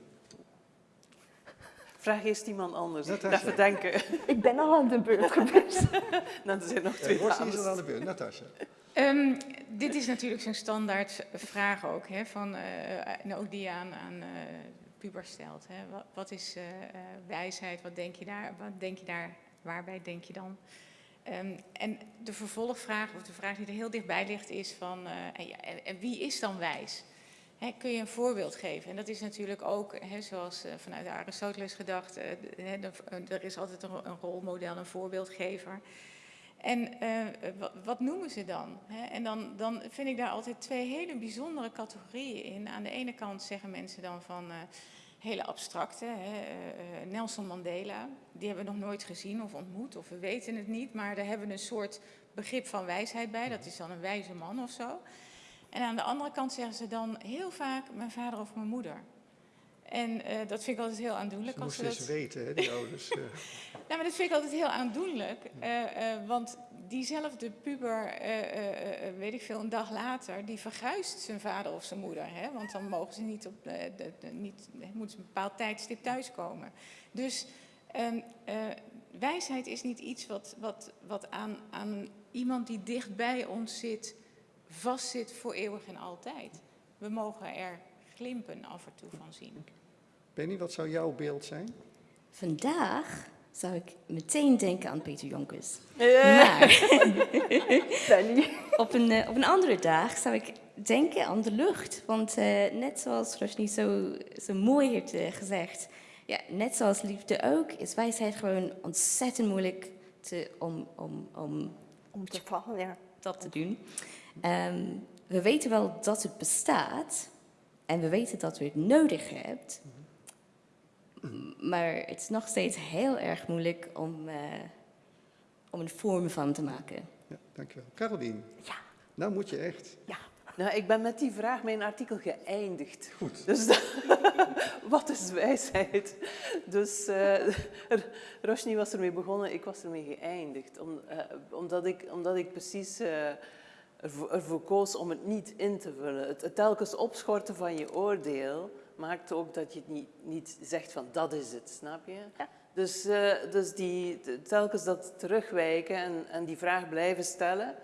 Vraag eerst iemand anders.
Natasja.
Even denken.
Ik ben al aan de beurt geweest.
Dan zijn er nog
Uh,
twee
is
dames.
al aan de beurt. Natasja.
Ehm, dit is natuurlijk zo'n standaard vraag ook, hè, van, eh, en ook die je aan, aan eh, pubers stelt. Hè. Wat, wat is eh, wijsheid? Wat denk je daar? Wat denk je daar? Waarbij denk je dan? Ehm, en de vervolgvraag, of de vraag die er heel dichtbij ligt, is van, eh, en, ja, en- en wie is dan wijs? Kun je een voorbeeld geven? En dat is natuurlijk ook, zoals eh, vanuit Aristoteles gedacht, eh, de- er is altijd een, rolmodel, een voorbeeldgever. En eh, wat, noemen ze dan? En dan, dan vind ik daar altijd twee hele bijzondere categorieën in. Aan de ene kant zeggen mensen dan van eh, hele abstracte, eh, eh, Nelson Mandela, die hebben we nog nooit gezien of ontmoet, of we weten het niet, maar daar hebben we een soort begrip van wijsheid bij, dat is dan een wijze man of zo. En aan de andere kant zeggen ze dan heel vaak mijn vader of mijn moeder. En eh, dat vind ik altijd heel aandoenlijk.
Ze
als ze
moesten
dat...
eens weten, hè, die ouders.
Nou, maar dat vind ik altijd heel aandoenlijk. eh, eh, want diezelfde puber, weet ik veel, een dag later, die verguist zijn vader of zijn moeder. Hè? Want dan mogen ze niet op de, de- niet, moeten ze een bepaald tijdstip thuiskomen. Dus ehm, eh, wijsheid is niet iets wat, wat, wat aan, aan iemand die dicht bij ons zit, vastzit voor eeuwig en altijd. We mogen er glimpen af en toe van zien.
Penny, wat zou jouw beeld zijn?
Vandaag zou ik meteen denken aan Peter Jonkers.
Eh,
Maar op een, eh, op een andere dag zou ik denken aan de lucht. Want eh, net zoals Roshni zo, zo mooi heeft gezegd, ja, net zoals liefde ook, is wijsheid gewoon ontzettend moeilijk te, om, om, om
Om te vallen, ja.
dat te doen. Ehm, we weten wel dat het bestaat en we weten dat we het nodig hebben. Maar het is nog steeds heel erg moeilijk om, eh, om een vorm van te maken.
Ja, dankjewel. Carolien.
Ja.
Nou moet je echt.
Nou, ik ben met die vraag mijn artikel geëindigd.
Goed.
Dus wat is wijsheid? Dus eh Roshni was ermee begonnen, ik was ermee geëindigd. Om, eh, omdat, ik, omdat ik precies eh, ervoor, ervoor koos om het niet in te vullen. Het, het telkens opschorten van je oordeel maakt ook dat je het niet, niet zegt van dat is het, snap je?
Ja.
Dus, eh, dus die, telkens dat terugwijken en, en die vraag blijven stellen,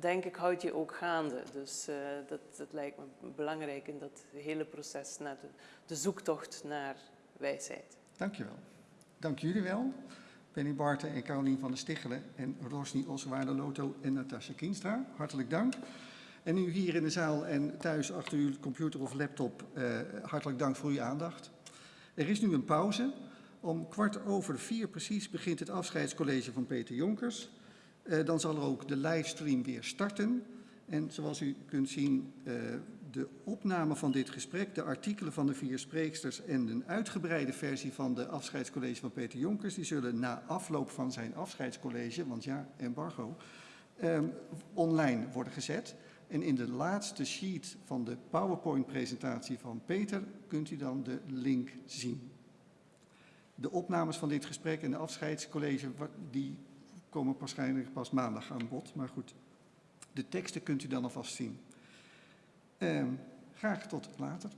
denk ik, houdt je ook gaande. Dus eh, dat, dat lijkt me belangrijk in dat hele proces, naar de, de zoektocht naar wijsheid.
Dankjewel. Dank jullie wel. Penny Barten en Carolien van der Stichelen en Rosny Oswaarde Loto en Natasja Kienstra. Hartelijk dank. En nu hier in de zaal en thuis achter uw computer of laptop, eh, hartelijk dank voor uw aandacht. Er is nu een pauze. Om kwart over vier precies begint het afscheidscollege van Peter Jonkers. Eh, dan zal er ook de livestream weer starten. En zoals u kunt zien, eh, de opname van dit gesprek, de artikelen van de vier spreeksters en een uitgebreide versie van de afscheidscollege van Peter Jonkers, die zullen na afloop van zijn afscheidscollege, want ja, embargo, eh, online worden gezet. En in de laatste sheet van de PowerPoint-presentatie van Peter kunt u dan de link zien. De opnames van dit gesprek en de afscheidscollege, die komen waarschijnlijk pas maandag aan bod. Maar goed, de teksten kunt u dan alvast zien. Ehm, graag tot later.